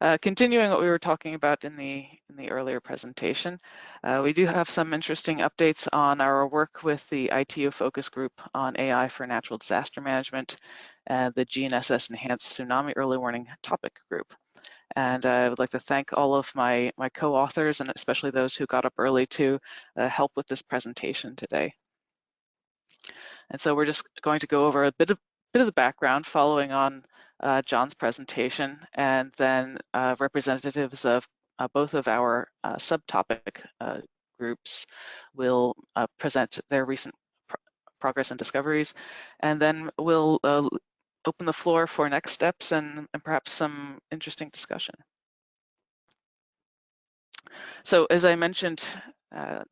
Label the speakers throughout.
Speaker 1: Uh, continuing what we were talking about in the in the earlier presentation, uh, we do have some interesting updates on our work with the ITU focus group on AI for natural disaster management, and the GNSS Enhanced Tsunami Early Warning Topic Group. And I would like to thank all of my, my co-authors and especially those who got up early to uh, help with this presentation today. And so we're just going to go over a bit of, bit of the background following on uh, John's presentation, and then uh, representatives of uh, both of our uh, subtopic uh, groups will uh, present their recent pr progress and discoveries, and then we'll open the floor for next steps and, and perhaps some interesting discussion. So as I mentioned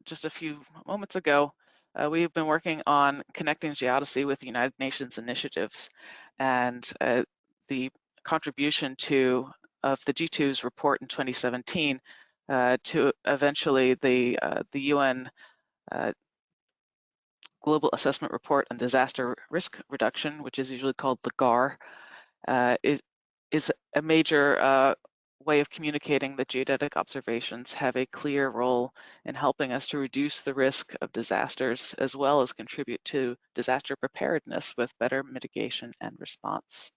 Speaker 1: just a few moments ago, uh, we've been working on connecting Geodesy with the United Nations initiatives, and uh, the contribution to of the G2's report in 2017 uh, to eventually the uh, the UN uh, Global Assessment Report on Disaster Risk Reduction, which is usually called the GAR, uh, is is a major way of communicating that geodetic observations have a clear role in helping us to reduce the risk of disasters as well as contribute to disaster preparedness with better mitigation and response.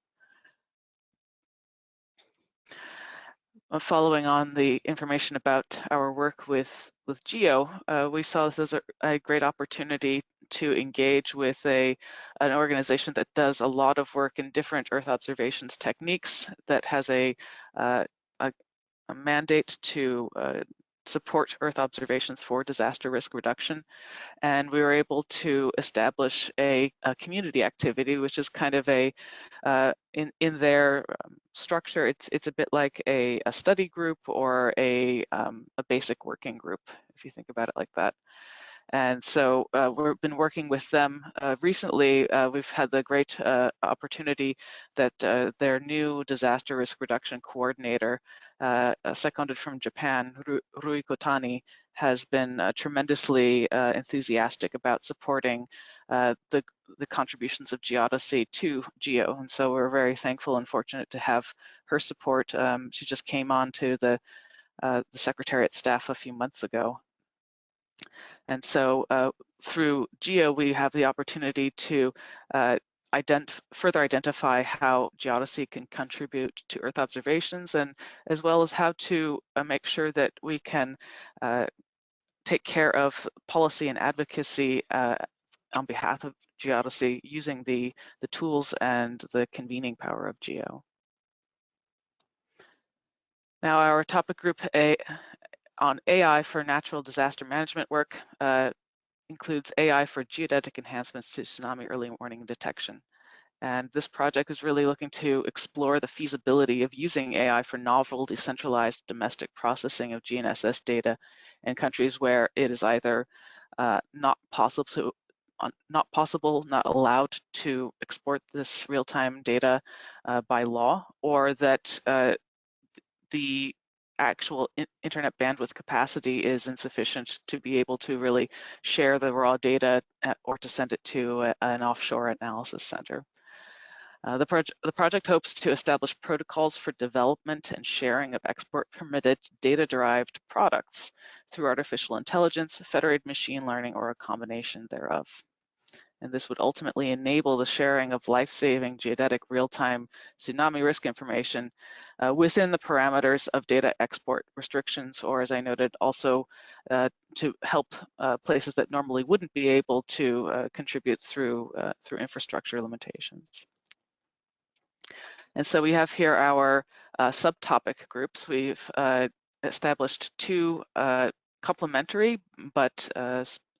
Speaker 1: Following on the information about our work with, with GEO, uh, we saw this as a, a, great opportunity to engage with a, an organization that does a lot of work in different Earth observations techniques, that has a, uh, a, a, mandate to uh, support Earth observations for disaster risk reduction. And we were able to establish a, a community activity, which is kind of a, uh, in, in their um, structure, it's, it's a bit like a, a study group or a, um, a basic working group, if you think about it like that. And so uh, we've been working with them uh, recently. Uh, we've had the great uh, opportunity that uh, their new disaster risk reduction coordinator, uh, seconded from Japan, Rui Kotani, has been tremendously enthusiastic about supporting the, the contributions of Geodesy to GEO. And so we're very thankful and fortunate to have her support. Um, she just came on to the, the Secretariat staff a few months ago. And so uh, through GEO, we have the opportunity to uh, ident further identify how geodesy can contribute to Earth observations and as well as how to uh, make sure that we can uh, take care of policy and advocacy uh, on behalf of geodesy using the, the tools and the convening power of GEO. Now our topic group A on AI for natural disaster management work uh, includes AI for geodetic enhancements to tsunami early warning detection. And this project is really looking to explore the feasibility of using AI for novel decentralized domestic processing of GNSS data in countries where it is either uh, not possible to not possible, not allowed to export this real-time data uh, by law, or that uh, the actual internet bandwidth capacity is insufficient to be able to really share the raw data uh, or to send it to a, an offshore analysis center. Uh, the, the, project hopes to establish protocols for development and sharing of export permitted data-derived products through artificial intelligence, federated machine learning, or a combination thereof and this would ultimately enable the sharing of life-saving geodetic real-time tsunami risk information uh, within the parameters of data export restrictions, or as I noted, also uh, to help uh, places that normally wouldn't be able to uh, contribute through, uh, through infrastructure limitations. And so we have here our uh, subtopic groups. We've established two complementary but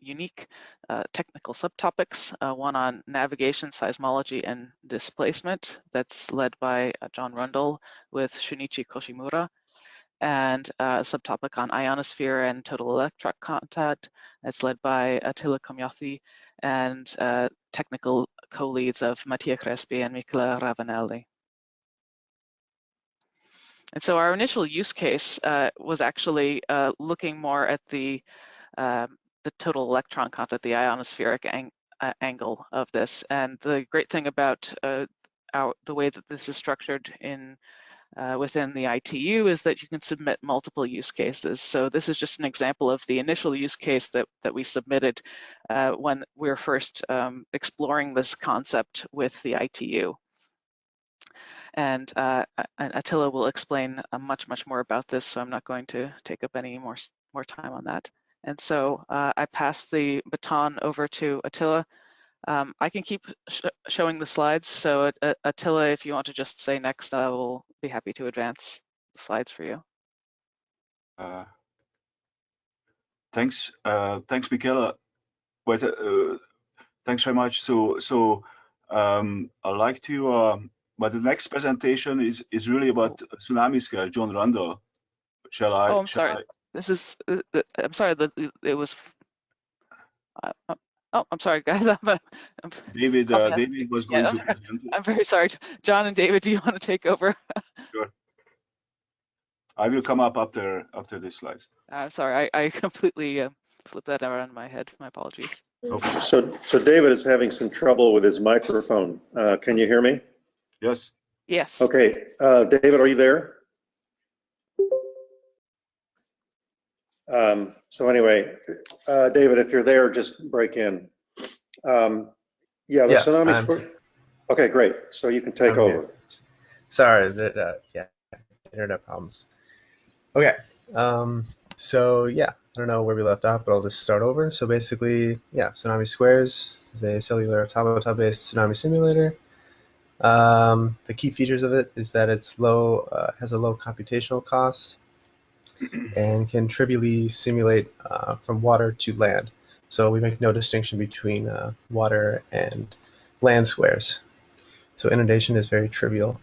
Speaker 1: unique uh, technical subtopics, uh, one on navigation, seismology, and displacement that's led by uh, John Rundle with Shunichi Koshimura, and uh, a subtopic on ionosphere and total electron content that's led by Attila Komjathy, and uh, technical co-leads of Mattia Crespi and Michela Ravanelli. And so our initial use case uh, was actually looking more at the the total electron content, the ionospheric ang uh, angle of this. And the great thing about uh, our, the way that this is structured in uh, within the ITU is that you can submit multiple use cases. So this is just an example of the initial use case that, that we submitted uh, when we were first um, exploring this concept with the ITU. And uh, Attila will explain uh, much, much more about this, so I'm not going to take up any more, more time on that. And so uh, I pass the baton over to Attila um, I can keep sh showing the slides. So uh, Attila, if you want to just say next, I will be happy to advance the slides for you.
Speaker 2: Uh, thanks, uh, thanks, Michaela. Wait, uh, thanks very much. So, so um, I'd like to. Um, but the next presentation is is really about tsunami scare. John Rundle. Shall I?
Speaker 1: Oh, I'm sorry. I? This is. Uh, uh, I'm sorry that it was. Uh, Oh, I'm sorry, guys. I'm, a,
Speaker 2: I'm David, uh, David was going yeah, to present.
Speaker 1: I'm very sorry. John and David, do you want to take over?
Speaker 2: sure. I will come up after after these slides.
Speaker 1: I'm sorry, I, I completely uh, flipped that around in my head. My apologies.
Speaker 3: Okay. So, so David is having some trouble with his microphone. Uh, can you hear me?
Speaker 2: Yes.
Speaker 1: Yes.
Speaker 3: Okay, uh, David, are you there? Um, so anyway, uh, David, if you're there, just break in. Um, yeah, the
Speaker 4: Yeah,
Speaker 3: tsunami. For- Okay, great. So you can take
Speaker 4: I'm
Speaker 3: over.
Speaker 4: here. Sorry, that, uh, yeah, internet problems. Okay, um, so yeah, I don't know where we left off, but I'll just start over. So basically, yeah, Tsunami Squares is a cellular automata-based tsunami simulator. Um, the key features of it is that it's low, uh, has a low computational cost, and can trivially simulate uh, from water to land. So we make no distinction between uh, water and land squares. So inundation is very trivial.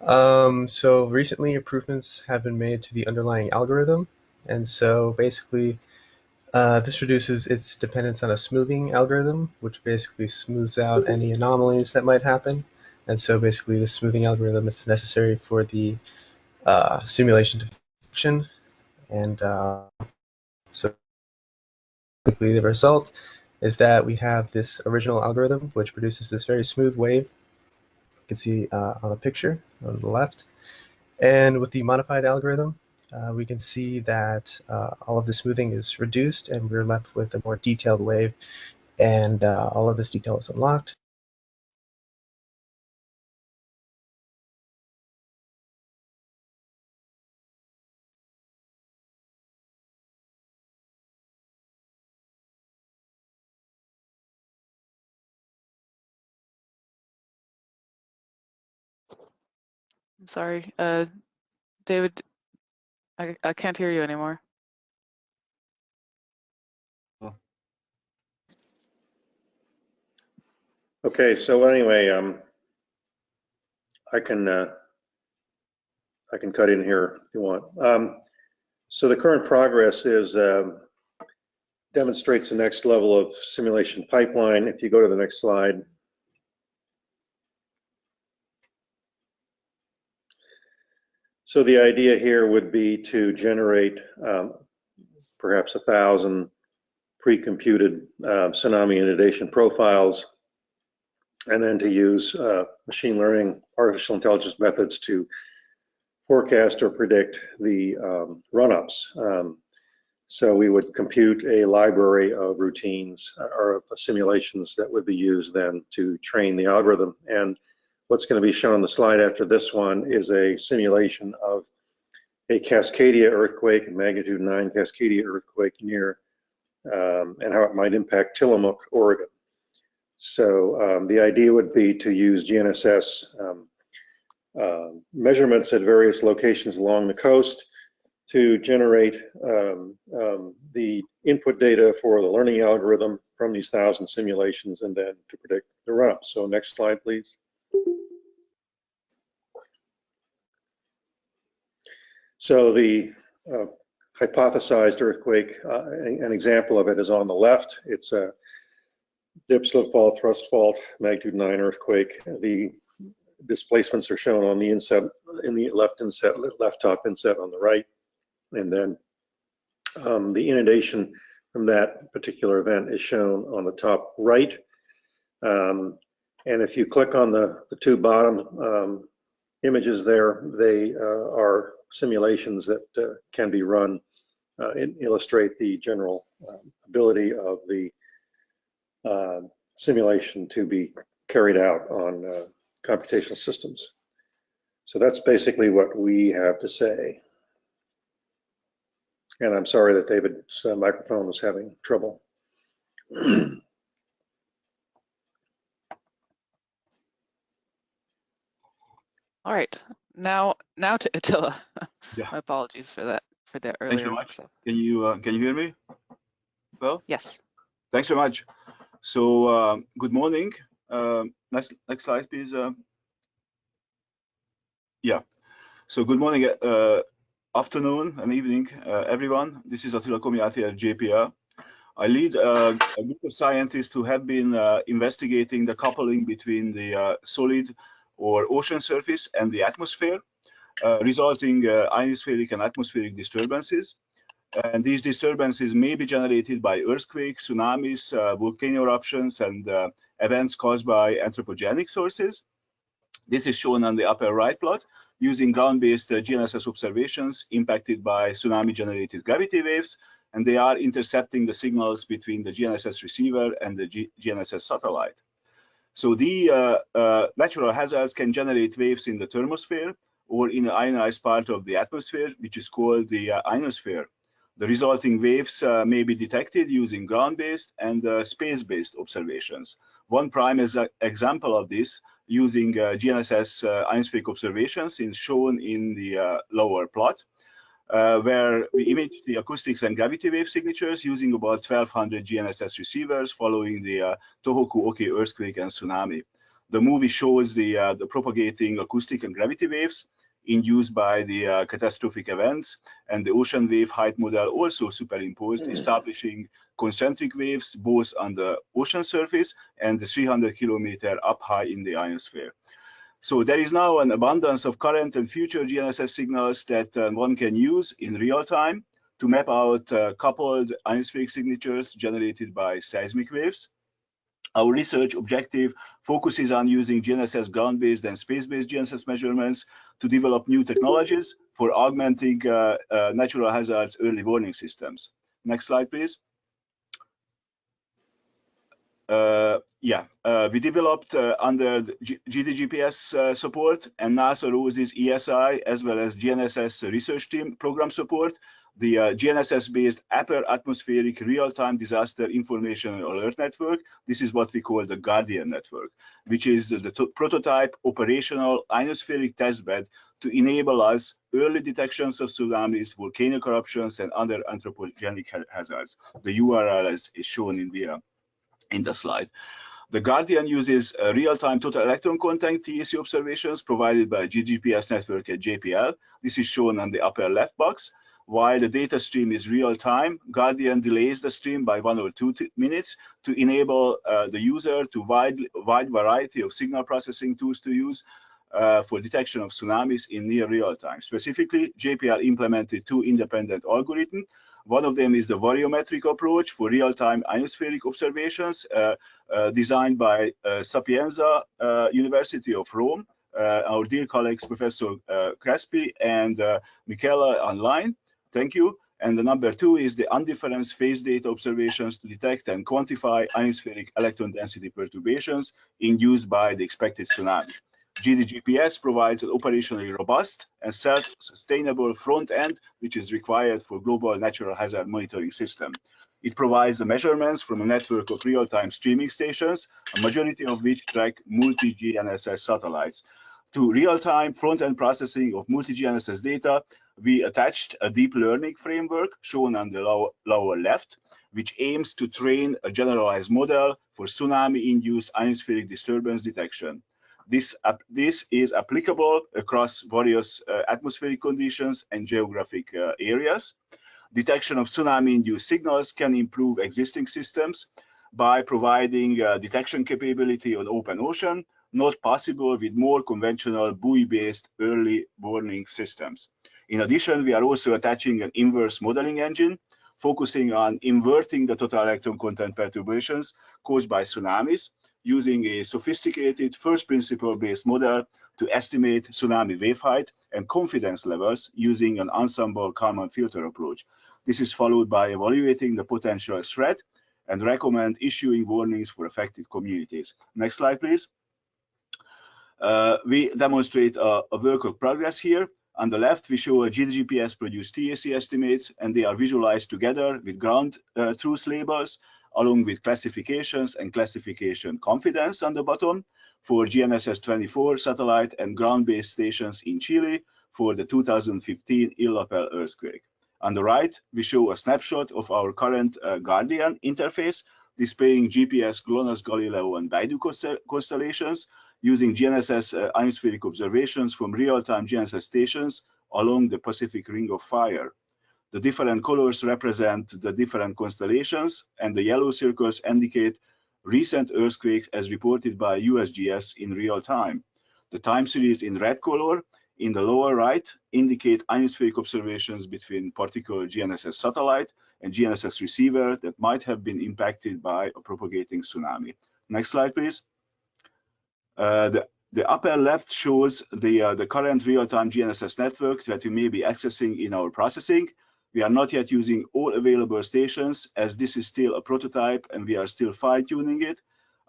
Speaker 4: Um, so recently improvements have been made to the underlying algorithm. And so basically uh, this reduces its dependence on a smoothing algorithm, which basically smooths out any anomalies that might happen. And so basically the smoothing algorithm is necessary for the uh, simulation to function. And uh, so quickly the result is that we have this original algorithm which produces this very smooth wave. You can see uh, on the picture on the left. And with the modified algorithm, uh, we can see that uh, all of the smoothing is reduced and we're left with a more detailed wave and uh, all of this detail is unlocked.
Speaker 1: Sorry, uh, David, I, I can't hear you anymore.
Speaker 3: Okay, so anyway, um, I can uh, I can cut in here if you want. Um, so the current progress is um, demonstrates the next level of simulation pipeline. If you go to the next slide. So the idea here would be to generate um, perhaps a thousand pre-computed uh, tsunami inundation profiles, and then to use uh, machine learning, artificial intelligence methods to forecast or predict the um, run-ups. Um, so we would compute a library of routines uh, or of simulations that would be used then to train the algorithm. And What's going to be shown on the slide after this one is a simulation of a Cascadia earthquake, magnitude 9 Cascadia earthquake near, um, and how it might impact Tillamook, Oregon. So um, the idea would be to use GNSS um, uh, measurements at various locations along the coast to generate um, um, the input data for the learning algorithm from these thousand simulations and then to predict the run-up. So next slide, please. So the uh, hypothesized earthquake, uh, an example of it is on the left. It's a dip, slip, fault, thrust fault, magnitude 9 earthquake. The displacements are shown on the inset, in the left inset, left top inset on the right. And then um, the inundation from that particular event is shown on the top right. Um, and if you click on the, the two bottom um, images there, they uh, are simulations that uh, can be run uh, and illustrate the general um, ability of the uh, simulation to be carried out on computational systems. So that's basically what we have to say. And I'm sorry that David's microphone was having trouble.
Speaker 1: All right, now now to Attila.
Speaker 2: Yeah.
Speaker 1: My apologies for that for the
Speaker 2: Thanks
Speaker 1: earlier.
Speaker 2: very much.
Speaker 1: mix-up.
Speaker 2: Can you uh, can you hear me? Well,
Speaker 1: Yes.
Speaker 2: thanks very much. So uh, good morning. Uh, next next slide, please. Uh, yeah. So good morning, uh, afternoon and evening, uh, everyone. This is Attila Komjathy at JPL. I lead uh, a group of scientists who have been uh, investigating the coupling between the uh, solid or ocean surface and the atmosphere, uh, resulting uh, ionospheric and atmospheric disturbances. And these disturbances may be generated by earthquakes, tsunamis, uh, volcano eruptions, and uh, events caused by anthropogenic sources. This is shown on the upper right plot using ground-based uh, GNSS observations impacted by tsunami-generated gravity waves, and they are intercepting the signals between the GNSS receiver and the G GNSS satellite. So the uh, uh, natural hazards can generate waves in the thermosphere or in the ionized part of the atmosphere, which is called the uh, ionosphere. The resulting waves uh, may be detected using ground-based and uh, space-based observations. One prime example of this using uh, GNSS ionospheric observations is shown in the lower plot, uh, where we image the acoustics and gravity wave signatures using about 1200 GNSS receivers following the uh, Tohoku Oki earthquake and tsunami. The movie shows the, uh, the propagating acoustic and gravity waves induced by the uh, catastrophic events and the ocean wave height model also superimposed, establishing concentric waves both on the ocean surface and the 300 kilometer up high in the ionosphere. So there is now an abundance of current and future GNSS signals that uh, one can use in real time to map out uh, coupled ionospheric signatures generated by seismic waves. Our research objective focuses on using GNSS ground-based and space-based GNSS measurements to develop new technologies for augmenting uh, uh, natural hazards early warning systems. Next slide, please. Uh, yeah, uh, we developed uh, under GDGPS uh, support and NASA ROSES ESI as well as GNSS research team program support, the uh, GNSS-based Upper Atmospheric Real-Time Disaster Information and Alert Network. This is what we call the Guardian Network, which is the prototype operational ionospheric testbed to enable us early detections of tsunamis, volcanic eruptions, and other anthropogenic ha hazards. The URL is, is shown in the uh, in the slide. The Guardian uses uh, real-time total electron content TEC observations provided by GDGPS network at JPL. This is shown on the upper left box. While the data stream is real-time, Guardian delays the stream by one or two minutes to enable uh, the user to wide, wide variety of signal processing tools to use uh, for detection of tsunamis in near real time. Specifically, JPL implemented two independent algorithms one of them is the variometric approach for real-time ionospheric observations uh, uh, designed by uh, Sapienza University of Rome, our dear colleagues, Professor Crespi and Michela online. Thank you. And the number two is the undifferenced phase data observations to detect and quantify ionospheric electron density perturbations induced by the expected tsunami. GDGPS provides an operationally robust and self-sustainable front end, which is required for global natural hazard monitoring system. It provides the measurements from a network of real-time streaming stations, a majority of which track multi-GNSS satellites. To real-time front-end processing of multi-GNSS data, we attached a deep learning framework shown on the low, lower left, which aims to train a generalized model for tsunami-induced ionospheric disturbance detection. This, this is applicable across various uh, atmospheric conditions and geographic uh, areas. Detection of tsunami-induced signals can improve existing systems by providing uh, detection capability on open ocean, not possible with more conventional buoy-based early warning systems. In addition, we are also attaching an inverse modeling engine, focusing on inverting the total electron content perturbations caused by tsunamis using a sophisticated first principle based model to estimate tsunami wave height and confidence levels using an ensemble Kalman filter approach. This is followed by evaluating the potential threat and recommend issuing warnings for affected communities. Next slide, please. Uh, we demonstrate a, a work of progress here. On the left, we show a GDGPS produced TEC estimates, and they are visualized together with ground uh, truth labels, along with classifications and classification confidence on the bottom for GNSS 24 satellite and ground-based stations in Chile for the 2015 Illapel earthquake. On the right, we show a snapshot of our current uh, Guardian interface displaying GPS, GLONASS, Galileo, and Beidou constellations using GNSS uh, ionospheric observations from real-time GNSS stations along the Pacific Ring of Fire. The different colors represent the different constellations, and the yellow circles indicate recent earthquakes as reported by USGS in real time. The time series in red color in the lower right indicate ionospheric observations between particular GNSS satellite and GNSS receiver that might have been impacted by a propagating tsunami. Next slide, please. Uh, the, the upper left shows the, uh, the current real-time GNSS network that we may be accessing in our processing. We are not yet using all available stations as this is still a prototype and we are still fine-tuning it.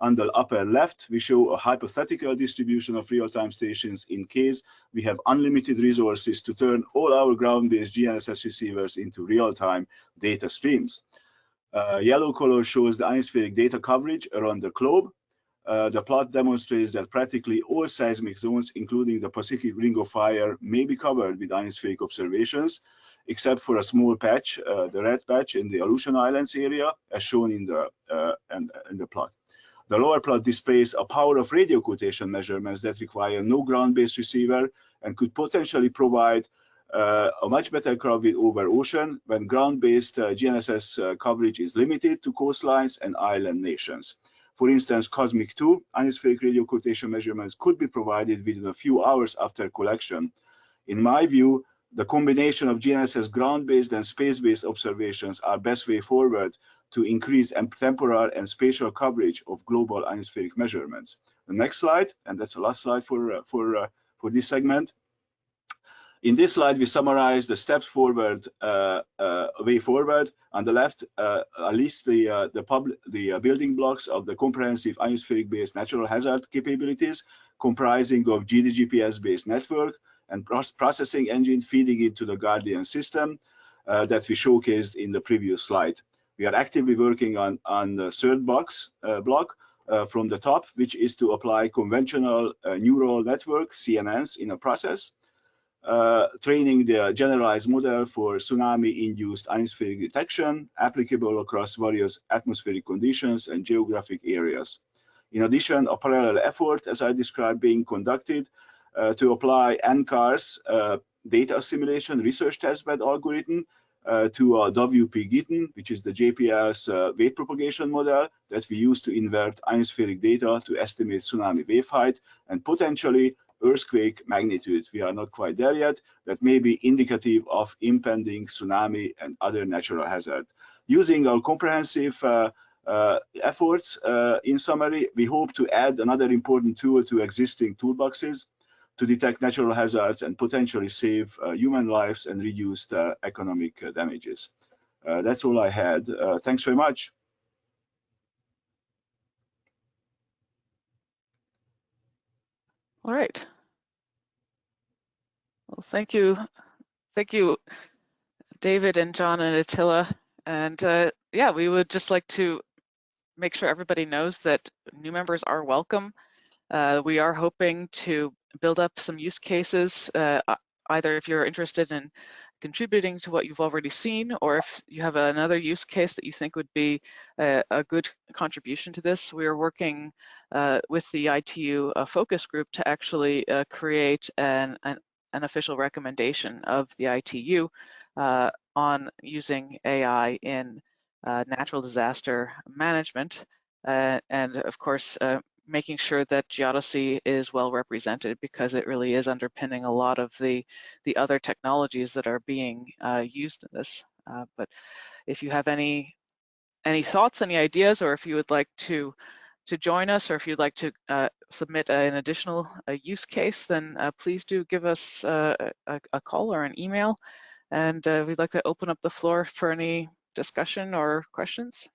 Speaker 2: On the upper left, we show a hypothetical distribution of real-time stations in case we have unlimited resources to turn all our ground-based GNSS receivers into real-time data streams. Uh, yellow color shows the ionospheric data coverage around the globe. Uh, the plot demonstrates that practically all seismic zones, including the Pacific Ring of Fire, may be covered with ionospheric observations, except for a small patch, uh, the red patch in the Aleutian Islands area, as shown in the, uh, in, in the plot. The lower plot displays a power of radio occultation measurements that require no ground-based receiver and could potentially provide uh, a much better coverage over ocean when ground-based uh, GNSS uh, coverage is limited to coastlines and island nations. For instance, COSMIC 2 ionospheric radio occultation measurements could be provided within a few hours after collection. In my view, the combination of GNSS ground-based and space-based observations are best way forward to increase temporal and spatial coverage of global ionospheric measurements. The next slide, and that's the last slide for, uh, for, uh, for this segment. In this slide, we summarize the steps forward, uh, uh, way forward. On the left, uh, at least the uh, the, public, the uh, building blocks of the comprehensive ionospheric-based natural hazard capabilities, comprising of GDGPS-based network and processing engine feeding into the Guardian system uh, that we showcased in the previous slide. We are actively working on, on the third box uh, block uh, from the top, which is to apply convolutional uh, neural network, CNNs, in a process, uh, training the generalized model for tsunami-induced ionospheric detection, applicable across various atmospheric conditions and geographic areas. In addition, a parallel effort, as I described, being conducted to apply NCAR's uh, data assimilation research testbed algorithm uh, to uh, WP-GITM, which is the JPL's uh, wave propagation model that we use to invert ionospheric data to estimate tsunami wave height and potentially earthquake magnitude. We are not quite there yet. That may be indicative of impending tsunami and other natural hazard. Using our comprehensive uh, uh, efforts, uh, in summary, we hope to add another important tool to existing toolboxes to detect natural hazards and potentially save uh, human lives and reduce economic uh, damages. Uh, that's all I had. Thanks very much.
Speaker 1: All right. Well, thank you. Thank you, David and John and Attila. And uh, yeah, we would just like to make sure everybody knows that new members are welcome. Uh, we are hoping to build up some use cases, uh, either if you're interested in contributing to what you've already seen, or if you have another use case that you think would be a, a good contribution to this, we are working uh, with the ITU uh, focus group to actually uh, create an, an, an, official recommendation of the ITU uh, on using AI in uh, natural disaster management. Uh, and of course, making sure that geodesy is well represented because it really is underpinning a lot of the, the other technologies that are being uh, used in this. Uh, but if you have any, any thoughts, any ideas, or if you would like to, to join us, or if you'd like to uh, submit an additional uh, use case, then uh, please do give us uh, a, a call or an email. And we'd like to open up the floor for any discussion or questions.